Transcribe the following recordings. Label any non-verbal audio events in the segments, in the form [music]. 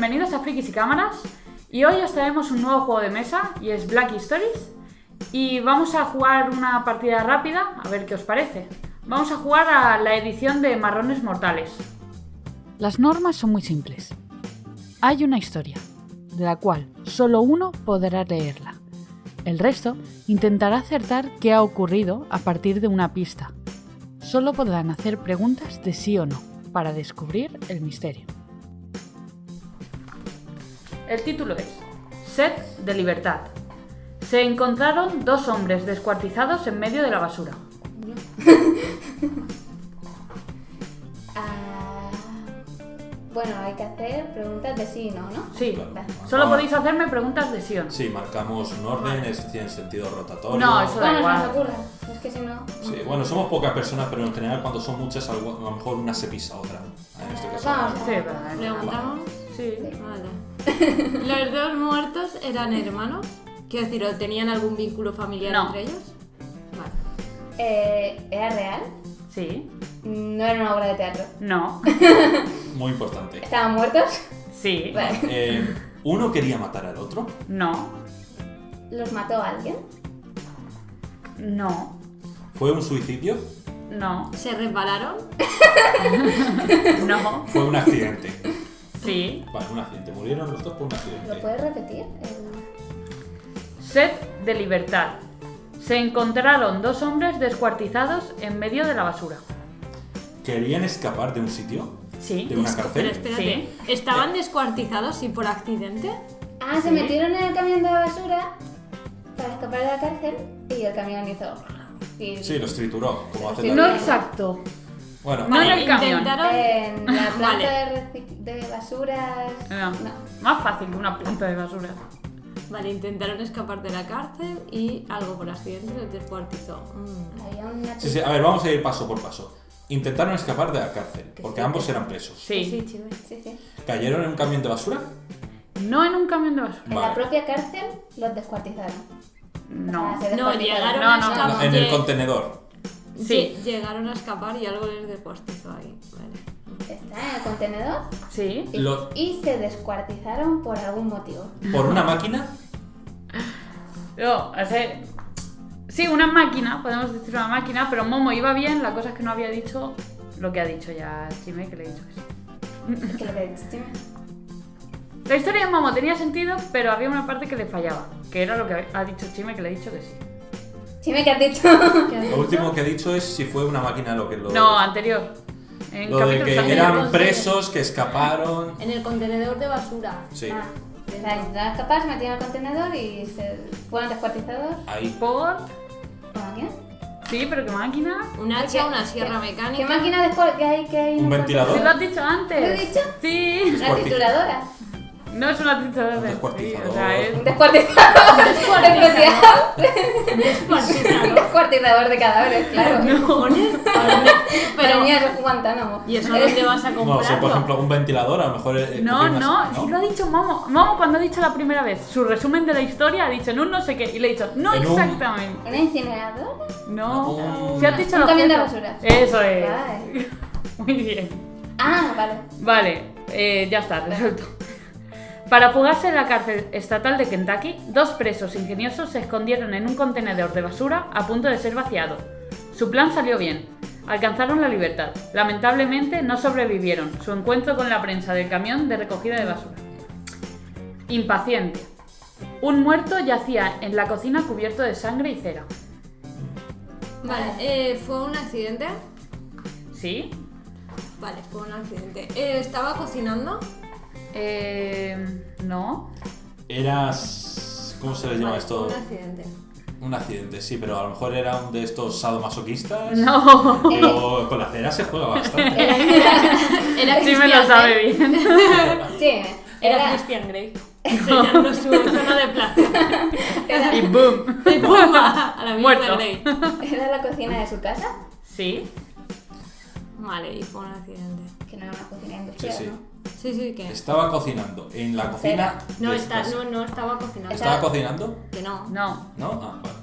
Bienvenidos a Frikis y Cámaras. Y hoy os traemos un nuevo juego de mesa y es Black Stories. Y vamos a jugar una partida rápida, a ver qué os parece. Vamos a jugar a la edición de Marrones Mortales. Las normas son muy simples. Hay una historia, de la cual solo uno podrá leerla. El resto intentará acertar qué ha ocurrido a partir de una pista. Solo podrán hacer preguntas de sí o no para descubrir el misterio. El título es Sed de libertad. Se encontraron dos hombres descuartizados en medio de la basura. Ah, bueno, hay que hacer preguntas de sí y no, ¿no? Sí, Vale. solo podéis hacerme preguntas de sí o no. Sí, marcamos un orden, es, tiene sentido rotatorio. No, eso- da igual. ocurra. Es que si no. Sí, bueno, somos pocas personas, pero en general cuando son muchas, a lo mejor una se pisa a otra. En este caso. Vamos. Sí, pero- Preguntamos. Sí. Vale. [laughs] ¿Los dos muertos eran hermanos? Quiero decir, ¿o tenían algún vínculo familiar No. entre ellos? Vale. Eh, ¿Era real? Sí. No era una obra de teatro. No. [laughs] Muy importante. ¿Estaban muertos? Sí. [laughs] Vale. Eh, uno quería matar al otro. No. ¿Los mató alguien? No. ¿Fue un suicidio? No. ¿Se resbalaron? No. Fue un accidente. Sí. Vale, un accidente. Murieron los dos por un ¿Lo accidente. puedes repetir? El- Sed de libertad. Se encontraron dos hombres descuartizados en medio de la basura. ¿Querían escapar de un sitio? Sí. ¿De una Pero cárcel? espérate, ¿estaban descuartizados y por accidente? Ah, se Sí. metieron en el camión de basura para escapar de la cárcel y el camión hizo. y- Sí, los trituró, como hace Sí, No la- exacto. Bueno, No en el camión. intentaron... En la [laughs] planta Vale. de, de basuras. No. No. Más fácil que una planta de basura. Vale, intentaron escapar de la cárcel y algo por accidente les descuartizó. Mm. Sí, sí, a ver, vamos a ir paso por paso. Intentaron escapar de la cárcel, Que porque sí, ambos eran presos. Sí. Sí, chivo, sí, sí. ¿Cayeron en un camión de basura? No en un camión de basura. En Vale. la propia cárcel los descuartizaron. No. O sea, se No, descuartizaron. llegaron No, a no. En el contenedor. Sí. lle- Llegaron a escapar y algo les descuartizó ahí. Vale. Está en el contenedor Sí. y, Lo- y se descuartizaron por algún motivo. ¿Por una máquina? No, o sea, sí, una máquina, podemos decir una máquina, pero Momo iba bien, la cosa es que no había dicho lo que ha dicho ya Chime, que le he dicho que lo que he dicho, Chime. La historia de Momo tenía sentido, pero había una parte que le fallaba, que era lo que ha dicho Chime, que le he dicho que sí. Chime, ¿qué has dicho? Lo último que he dicho es si fue una máquina lo que lo. No, anterior. En Lo de que eran presos, que escaparon. En el contenedor de basura. Sí, Ah, o sea, intentaron escapar, se metieron el contenedor y se fueron descuartizados ahí. Por... por máquina. Sí, pero ¿qué máquina? Un ¿Qué- hacha, una qué- sierra ¿Qué mecánica. máquina después que hay que hay ¿Un ventilador? Sí, lo has dicho antes. ¿Lo he dicho? Sí. Una trituradora. No es una trituradora. Un Sí, descuartizador. o sea, es- Un descuartizador. Especial. Un Descuartizado. descuartizador de cadáveres, claro. Cojones. Pero Pero, mía, eso es Guantánamo. ¿y eso dónde [laughs] vas a No, comprarlo? o sea, por ejemplo, un ventilador, a lo mejor. eh, No, cogí no, más- sí lo ha dicho Momo. Momo cuando ha dicho la primera vez su resumen de la historia ha dicho en un no sé qué y le he dicho no En un- exactamente. ¿Una incineradora? No. Un- Si has dicho Un camión de basura. Eso es. Vale. [laughs] Muy bien. Ah, vale. Vale, eh, ya está, resuelto. Para fugarse de la cárcel estatal de Kentucky, dos presos ingeniosos se escondieron en un contenedor de basura a punto de ser vaciado. Su plan salió bien. Alcanzaron la libertad. Lamentablemente no sobrevivieron su encuentro con la prensa del camión de recogida de basura. Impaciente. Un muerto yacía en la cocina cubierto de sangre y cera. Vale, eh, ¿fue un accidente? ¿Sí? Vale, fue un accidente. Eh, ¿Estaba cocinando? Eh, no. Eras. ¿Cómo se les llama esto? un accidente. Un accidente, sí, pero a lo mejor era un de estos sadomasoquistas. No. Pero con la cera se juega bastante. Era [laughs] Sí me Christian lo sabe bien. Sí, Era era, Christian Grey. Enseñando su [laughs] zona de placer. Y boom. Y [laughs] la Muerto. Grey. era la cocina de su casa, Sí. Vale, y fue un accidente. que no era una cocina industrial, Sí, sí. ¿no? Sí, sí, que. Estaba cocinando en la cocina. No, está, no, no estaba cocinando. Está- ¿Estaba cocinando? Que no. No. ¿No? Ah, vale.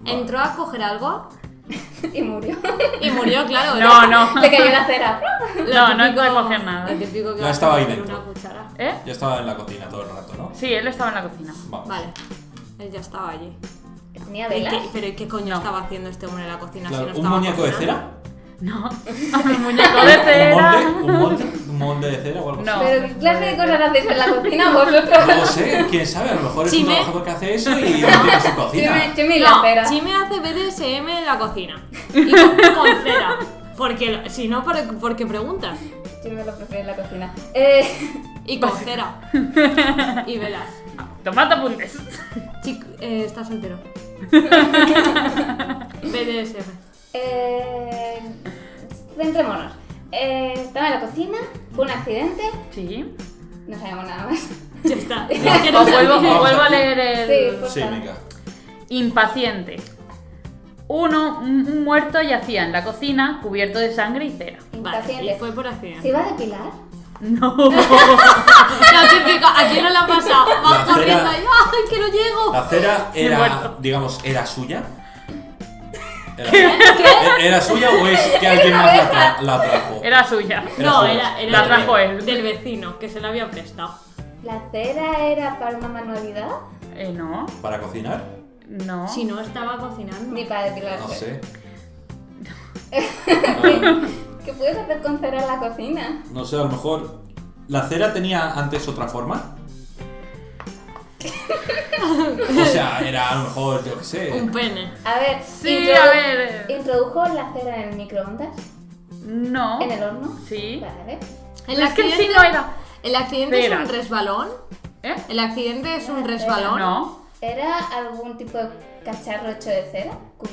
Vale. Entró a coger algo. [laughs] y murió. Y murió, claro. No, no. Le cayó la cera. Lo No, no típico- puede coger nada. Lo típico que a estaba ahí dentro. Una cuchara. ¿Eh? Ya estaba en la cocina todo el rato, ¿no? Sí, él estaba en la cocina. Vamos. Vale. Él ya estaba allí. Tenía ¿Y velas. qué- ¿Pero ¿y qué coño No. estaba haciendo este hombre en la cocina? Claro, si no ¿Un estaba muñeco de cera? No. [laughs] [laughs] Un muñeco de ¿Un cera. molde? ¿Un molde? ¿Un molde de cera o algo No. así? Pero ¿qué clase de cosas hacéis en la cocina vosotros? No sé, quién sabe, a lo mejor es un Chime. trabajador que hace eso y [laughs] no tiene su cocina. Chime, chime y la No, cera. Chime hace BDSM en la cocina. [laughs] Y con, con cera. Porque, si no, ¿por, ¿por qué preguntas? Chime lo prefiero en la cocina. Eh, Y con cera. [laughs] Y velas. Tomate apuntes. Chico, eh, está soltero. BDSM. eh, centrémonos. Eh, estaba en la cocina, fue un accidente, Sí. no sabemos nada más. Ya está. [laughs] Ya. Es que no O vuelvo, a- leer el. Sí, pues- Sí, venga. Impaciente. Uno, un muerto yacía en la cocina cubierto de sangre y cera. Vale, Impaciente. y fue por ¿Se accidente. iba a depilar? No. [laughs] Lo típico, ¿a quién no le ha pasado? La Vas cera- corriendo y ¡ay, que no llego! La cera era, digamos, era suya. Era, ¿Era suya o es que alguien más la, tra- la trajo? Era suya. Era No, suya. era, era La del- trajo él. del vecino, que se la había prestado. ¿La cera era para una manualidad? Eh, no. ¿Para cocinar? No. Si no estaba cocinando. Ni para depilarse. No sé. [laughs] ¿Qué puedes hacer con cera en la cocina? No sé, a lo mejor. ¿La cera tenía antes otra forma? [laughs] O sea, era a lo mejor, yo qué sé. Un pene. A ver, Sí, introdu- a ver. ¿Introdujo la cera en el microondas? No. ¿En el horno? Sí. Vale. El es que en sí accidente, no era. el accidente Cera. es un resbalón. ¿Eh? El accidente es un resbalón. No. ¿Era algún tipo de cacharro hecho de cera? Cu-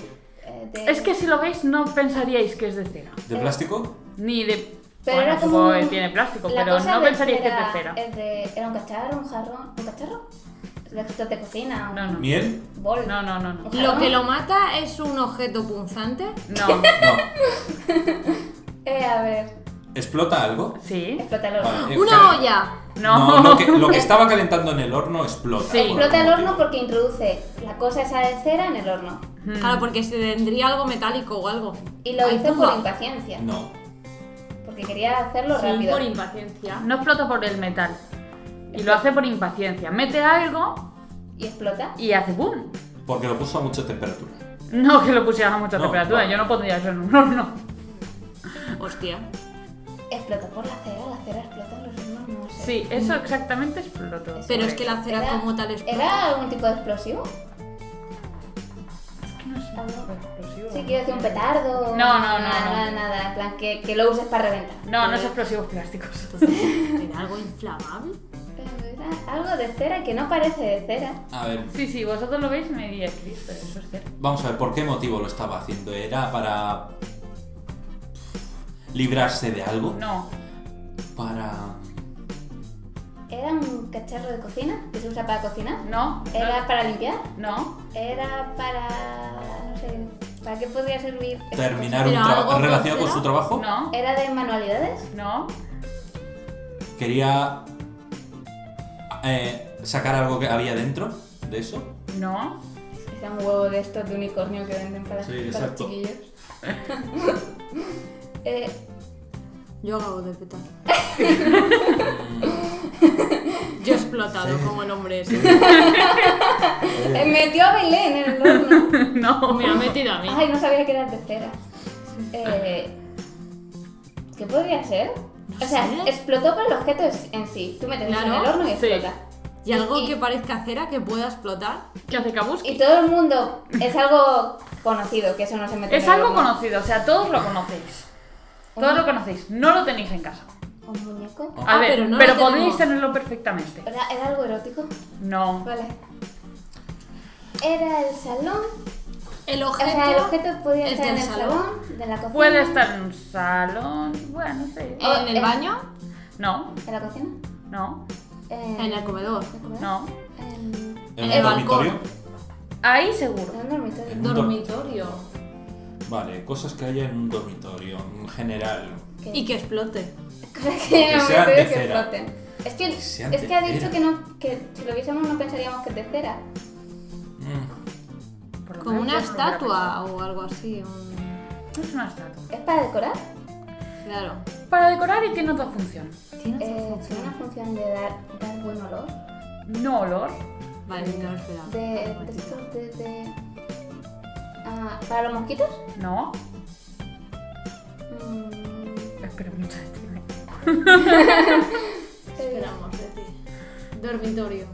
eh, de- Es que si lo veis no pensaríais que es de cera. ¿De plástico? Ni de. Pero bueno, era como supongo que un- tiene plástico, la pero cosa no de pensaríais que es cera de cera. de- ¿Era un cacharro, un jarrón? ¿Un cacharro? ¿De estos de cocina? ¿Un No, no. ¿Miel? bol? No, no, no, no. ¿Un Lo que lo mata es un objeto punzante. No. No. [laughs] Eh, a ver, ¿Explota algo? Sí. explota el horno. Vale, eh, ¡Una cal- olla! No. No, lo que, lo que [laughs] estaba calentando en el horno explota. Sí. Explota el horno porque introduce la cosa esa de cera en el horno. Mm. Claro, porque se tendría algo metálico o algo. Y lo Ay, hizo por impaciencia. No. Porque quería hacerlo Sí, rápido. por impaciencia. No explota por el metal. Y lo hace por impaciencia. Mete algo Y explota. y hace boom. Porque lo puso a mucha temperatura. No que lo pusieras a mucha No, temperatura. vale. Yo no pondría eso en un horno. Hostia. Explotó por la cera. La cera explota en los hornos, no sé. Sí, eso exactamente explotó. Pero es que la cera Era- como tal explota. ¿Era algún tipo de explosivo? Es que no es explosivo. Sí, quiero decir un petardo. No, no, no, Nada, no. nada, nada. En plan, que, que lo uses para reventar. No, no es explosivos plásticos. [laughs] ¿Era algo inflamable? Era algo de cera que no parece de cera. A ver, Sí, sí, vosotros lo veis y me diréis, Cristo, eso es cierto. vamos a ver, ¿por qué motivo lo estaba haciendo? ¿Era para librarse de algo? No, Para... ¿Era un cacharro de cocina que se usa para cocinar? no, ¿Era para limpiar? no. ¿Era para. no sé. ¿Para qué podría servir? ¿Terminar ¿Pero un trabajo con relacionado con cera? su trabajo? No? ¿Era de manualidades? no, ¿Quería eh, sacar algo que había dentro de eso? no. Era un huevo de estos de unicornio que venden para, Sí, para los exacto. chiquillos. [laughs] eh, Yo acabo de petar. [laughs] Yo he explotado como el hombre ese. [laughs] eh, metió a Belén en el horno. No, Me ha metido a mí. Ay, no sabía que era de cera. Eh, ¿Qué podría ser? O sea, sé. explotó por el objeto en sí. Tú metes en el horno y Sí. explota. Y algo Y- que parezca cera que pueda explotar. ¿Qué hace Kabuski? Y todo el mundo es algo conocido, que eso no se mete Es en el algo horno. conocido, o sea, todos lo conocéis. Todos lo conocéis, no lo tenéis en casa. ¿Un muñeco? A Ah, ver, pero no pero lo podéis tenemos. tenerlo perfectamente. ¿Era, era algo erótico? No. Vale. ¿Era el salón? El O objeto. sea, el objeto podía es estar en el salón. salón, de la cocina. Puede estar en un salón, bueno, sí. En el baño. No, ¿En la cocina? no, En, En el comedor. No. En, ¿En el dormitorio? balcón. Ahí seguro. en un dormitorio. En Dormitorio. Vale, cosas que haya en un dormitorio, en general. ¿Qué? Y que explote. Cosas [laughs] que el sean de que cera. floten. Es que, Que es que ha dicho cera. que, no, que si lo viésemos no pensaríamos que es de cera. Como una estatua o algo así. un- es una estatua. ¿Es para decorar? Claro. Para decorar y tiene otra función. Tiene otra Eh, función. tiene una función de dar, dar buen olor. No olor. Vale, no lo esperaba. De, de estos de, de- Ah, ¿Para los mosquitos? No. Mm, Espera mucho de ti. Esperamos de ti. Dormitorio.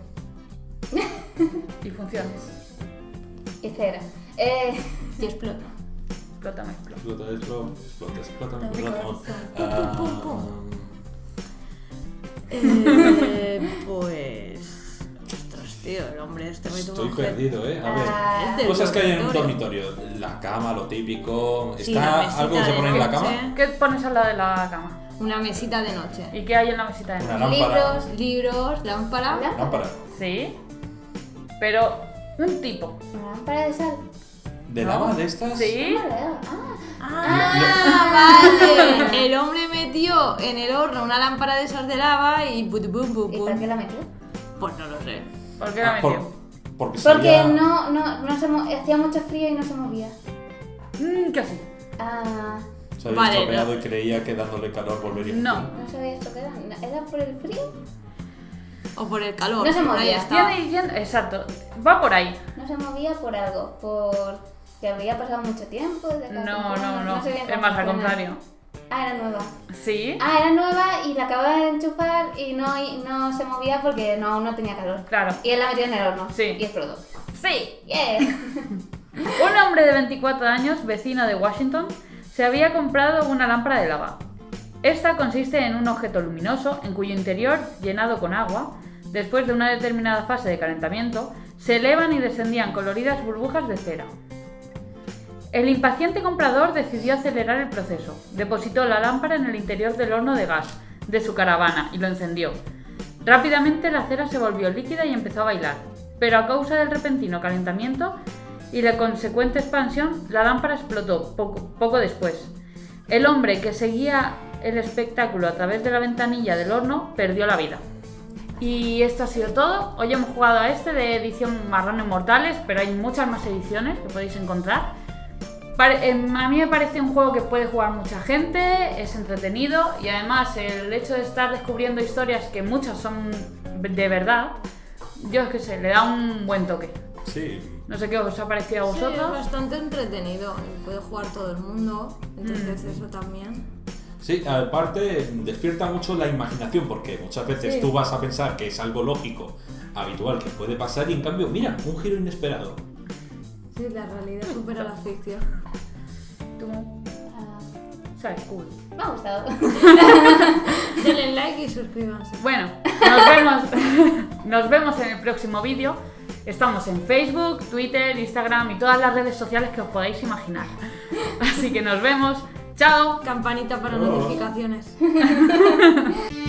Y funciones. Y cera. Eh, Y explota. Explota, me explota. Explota, explota, explota, explota. Pum, pum, pum, [laughs] Eh, pues. Ostras, tío, el hombre este me Estoy perdido, ¿eh? A ver. ah, Cosas que hay en un dormitorio. La cama, lo típico. Sí, ¿Está algo que se pone en la cama? ¿Qué pones al lado de la cama? Una mesita de noche. ¿Y qué hay en la mesita de Una noche? lámpara. libros. Libros. ¿Lámpara? Lámpara. Sí. Pero un tipo. Una lámpara de sal. ¿De ¿No? lava de estas? Sí. Ah, Ah, vale. [laughs] El hombre metió en el horno una lámpara de esas de lava y pum, pum, pum, ¿y pum. para qué la metió? Pues no lo sé. ¿Por qué la Ah, por- metió? porque Porque salía- no, no, no se mo- hacía mucho frío y no se movía. Mm, casi. Ah, Se había Vale, estropeado no. y creía que dándole calor volvería a No. no sabía esto que era. ¿Era por el frío? O por el calor. No se movía. exacto. Va por ahí. No se movía por algo, por que había pasado mucho tiempo desde que la No, no, no. sé bien Es más, al contrario. Ah, era nueva. Sí. Ah, era nueva y la acababa de enchufar y no, y no se movía porque no, aún no tenía calor. Claro. Y él la metió en el horno. Sí. Y explotó. Sí. Yeah. [laughs] Un hombre de 24 años, vecino de Washington, se había comprado una lámpara de lava. Esta consiste en un objeto luminoso en cuyo interior, llenado con agua, después de una determinada fase de calentamiento, se elevan y descendían coloridas burbujas de cera. El impaciente comprador decidió acelerar el proceso. Depositó la lámpara en el interior del horno de gas de su caravana y lo encendió. Rápidamente la cera se volvió líquida y empezó a bailar, pero a causa del repentino calentamiento y la consecuente expansión, la lámpara explotó poco, poco después. El hombre que seguía el espectáculo a través de la ventanilla del horno perdió la vida. Y esto ha sido todo. Hoy hemos jugado a este de edición Marrano Inmortales, pero hay muchas más ediciones que podéis encontrar. Em, a mí me parece un juego que puede jugar mucha gente, es entretenido y además el hecho de estar descubriendo historias que muchas son de verdad, yo es que sé, le da un buen toque. Sí. No sé qué os ha parecido a Sí, es vosotros. bastante entretenido. y Puede jugar todo el mundo. Entonces, Mm. eso también. Sí, aparte despierta mucho la imaginación porque muchas veces Sí. tú vas a pensar que es algo lógico, habitual, que puede pasar y en cambio, mira, un giro inesperado. Sí, la realidad supera la ficción. Tú, Ah, sabes, cool. me ha gustado. [laughs] Denle like y suscríbanse. Bueno, nos vemos, [laughs] nos vemos en el próximo vídeo. Estamos en Facebook, Twitter, Instagram y todas las redes sociales que os podáis imaginar. Así que nos vemos. ¡Chao! Campanita para Oh. notificaciones. [laughs]